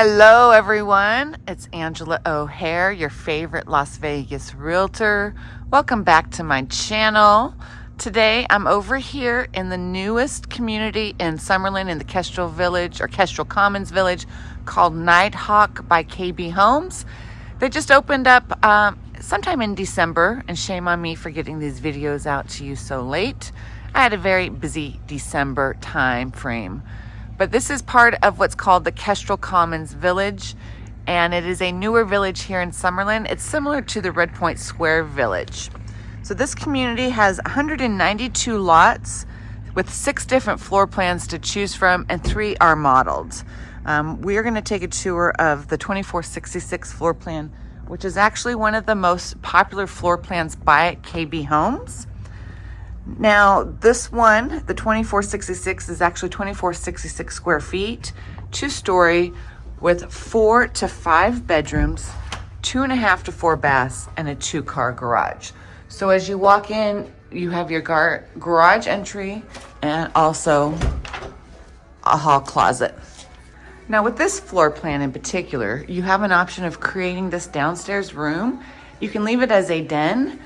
Hello, everyone. It's Angela O'Hare, your favorite Las Vegas realtor. Welcome back to my channel. Today, I'm over here in the newest community in Summerlin in the Kestrel Village or Kestrel Commons Village called Nighthawk by KB Homes. They just opened up um, sometime in December, and shame on me for getting these videos out to you so late. I had a very busy December time frame. But this is part of what's called the Kestrel Commons Village, and it is a newer village here in Summerlin. It's similar to the Redpoint Square Village. So this community has 192 lots with six different floor plans to choose from, and three are modeled. Um, we are going to take a tour of the 2466 floor plan, which is actually one of the most popular floor plans by KB Homes. Now, this one, the 2466, is actually 2466 square feet, two story, with four to five bedrooms, two and a half to four baths, and a two car garage. So as you walk in, you have your gar garage entry and also a hall closet. Now with this floor plan in particular, you have an option of creating this downstairs room. You can leave it as a den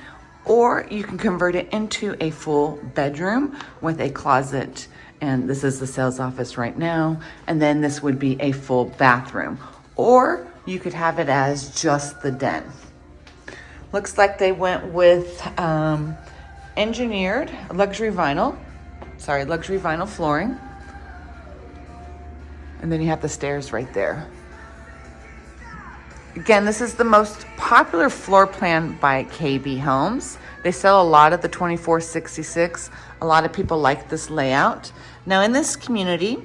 or you can convert it into a full bedroom with a closet. And this is the sales office right now. And then this would be a full bathroom. Or you could have it as just the den. Looks like they went with um, engineered luxury vinyl. Sorry, luxury vinyl flooring. And then you have the stairs right there. Again, this is the most popular floor plan by KB Homes. They sell a lot of the 2466. A lot of people like this layout. Now in this community,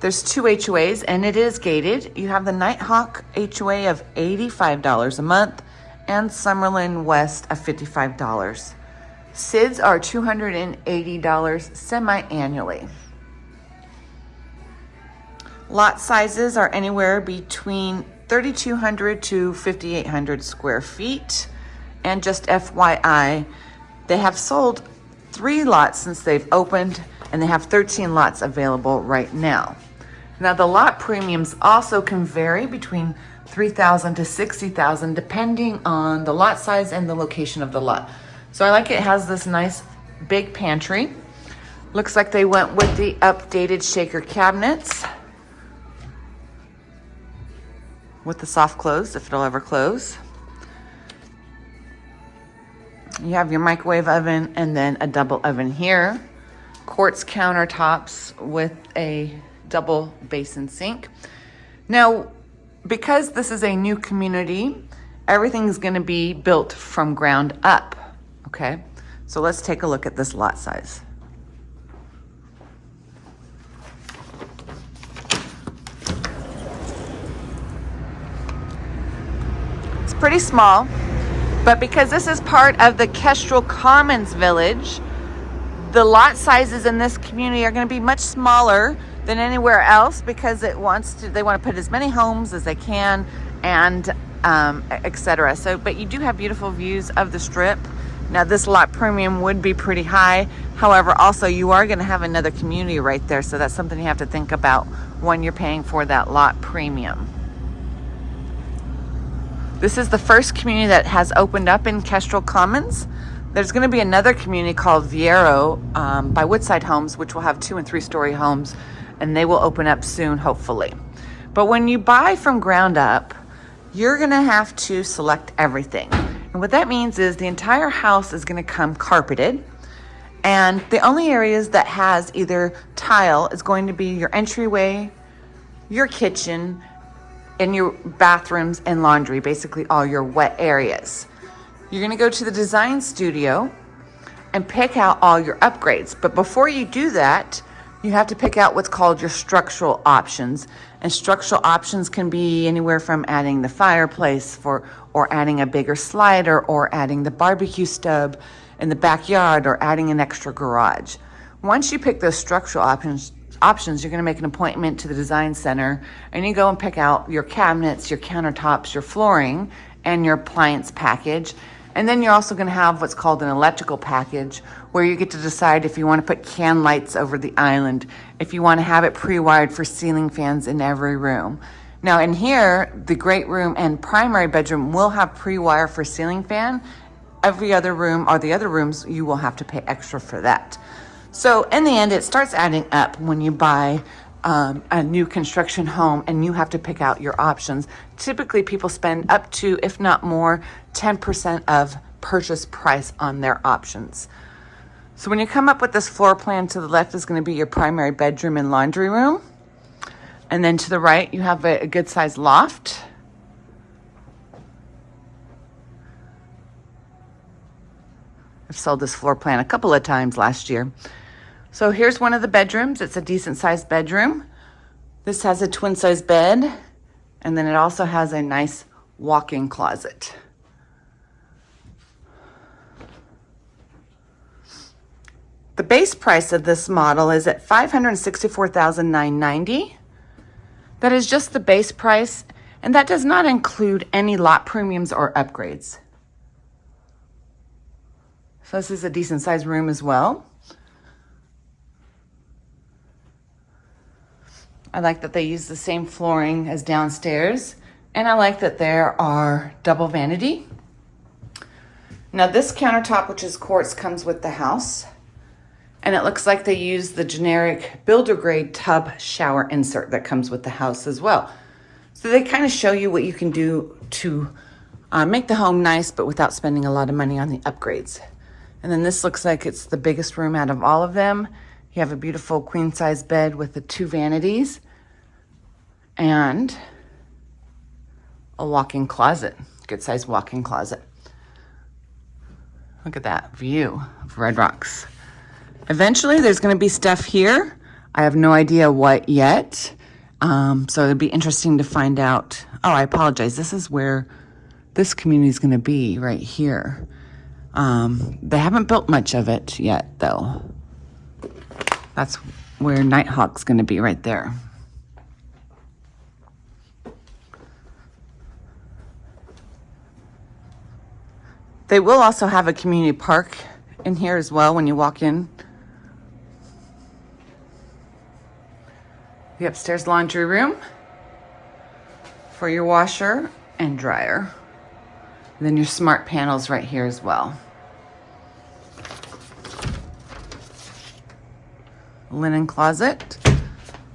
there's two HOAs and it is gated. You have the Nighthawk HOA of $85 a month and Summerlin West of $55. SIDS are $280 semi-annually. Lot sizes are anywhere between 3,200 to 5,800 square feet. And just FYI, they have sold three lots since they've opened and they have 13 lots available right now. Now the lot premiums also can vary between 3,000 to 60,000 depending on the lot size and the location of the lot. So I like it has this nice big pantry. Looks like they went with the updated shaker cabinets. With the soft close if it'll ever close. You have your microwave oven and then a double oven here. Quartz countertops with a double basin sink. Now, because this is a new community, everything's gonna be built from ground up, okay? So let's take a look at this lot size. Pretty small, but because this is part of the Kestrel Commons Village, the lot sizes in this community are going to be much smaller than anywhere else because it wants to they want to put as many homes as they can and um, etc. So, but you do have beautiful views of the strip. Now, this lot premium would be pretty high. However, also you are going to have another community right there, so that's something you have to think about when you're paying for that lot premium. This is the first community that has opened up in Kestrel Commons. There's going to be another community called Vireo um, by Woodside Homes, which will have two and three story homes, and they will open up soon, hopefully. But when you buy from ground up, you're going to have to select everything. And what that means is the entire house is going to come carpeted. And the only areas that has either tile is going to be your entryway, your kitchen, in your bathrooms and laundry, basically all your wet areas. You're gonna go to the design studio and pick out all your upgrades. But before you do that, you have to pick out what's called your structural options. And structural options can be anywhere from adding the fireplace for, or adding a bigger slider or adding the barbecue stub in the backyard or adding an extra garage. Once you pick those structural options, options, you're going to make an appointment to the design center and you go and pick out your cabinets, your countertops, your flooring, and your appliance package. And then you're also going to have what's called an electrical package where you get to decide if you want to put can lights over the island, if you want to have it pre-wired for ceiling fans in every room. Now in here, the great room and primary bedroom will have pre-wire for ceiling fan. Every other room or the other rooms, you will have to pay extra for that. So in the end, it starts adding up when you buy um, a new construction home and you have to pick out your options. Typically people spend up to, if not more, 10% of purchase price on their options. So when you come up with this floor plan to the left is going to be your primary bedroom and laundry room. And then to the right, you have a, a good sized loft. I've sold this floor plan a couple of times last year. So here's one of the bedrooms. It's a decent sized bedroom. This has a twin size bed. And then it also has a nice walk-in closet. The base price of this model is at $564,990. That is just the base price, and that does not include any lot premiums or upgrades. So this is a decent sized room as well. I like that they use the same flooring as downstairs, and I like that there are double vanity. Now this countertop, which is quartz, comes with the house. And it looks like they use the generic builder grade tub shower insert that comes with the house as well. So they kind of show you what you can do to uh, make the home nice, but without spending a lot of money on the upgrades. And then this looks like it's the biggest room out of all of them. You have a beautiful queen size bed with the two vanities and a walk-in closet, good size walk-in closet. Look at that view of Red Rocks. Eventually, there's going to be stuff here. I have no idea what yet. Um, so it'd be interesting to find out. Oh, I apologize. This is where this community is going to be right here. Um, they haven't built much of it yet, though. That's where Nighthawk's going to be right there. They will also have a community park in here as well when you walk in. the upstairs laundry room for your washer and dryer. And then your smart panels right here as well. Linen closet.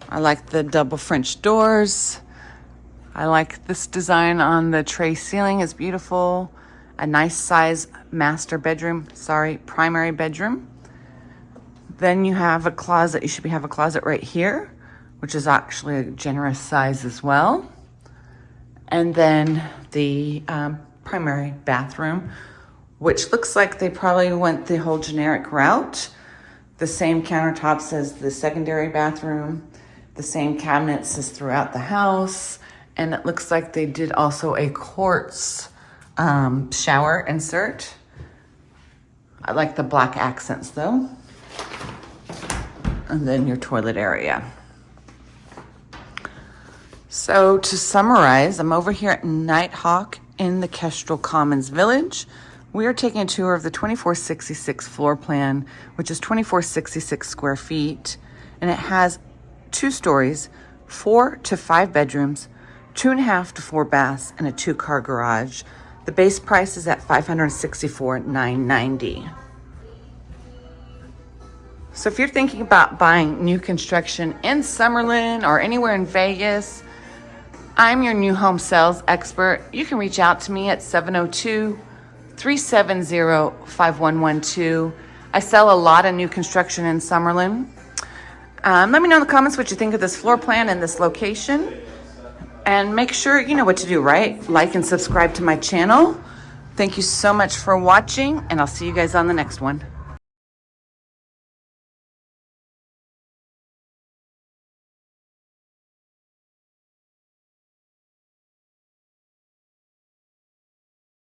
I like the double French doors. I like this design on the tray ceiling is beautiful. A nice size master bedroom, sorry, primary bedroom. Then you have a closet, you should be, have a closet right here which is actually a generous size as well. And then the um, primary bathroom, which looks like they probably went the whole generic route. The same countertops as the secondary bathroom, the same cabinets as throughout the house. And it looks like they did also a quartz um, shower insert. I like the black accents though. And then your toilet area. So to summarize, I'm over here at Nighthawk in the Kestrel Commons Village. We are taking a tour of the 2466 floor plan, which is 2466 square feet, and it has two stories, four to five bedrooms, two and a half to four baths, and a two-car garage. The base price is at $564,990. So if you're thinking about buying new construction in Summerlin or anywhere in Vegas, I'm your new home sales expert. You can reach out to me at 702 370 5112. I sell a lot of new construction in Summerlin. Um, let me know in the comments what you think of this floor plan and this location. And make sure you know what to do, right? Like and subscribe to my channel. Thank you so much for watching, and I'll see you guys on the next one.